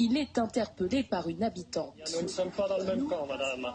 Il est interpellé par une habitante. Nous ne sommes pas dans le même camp, madame.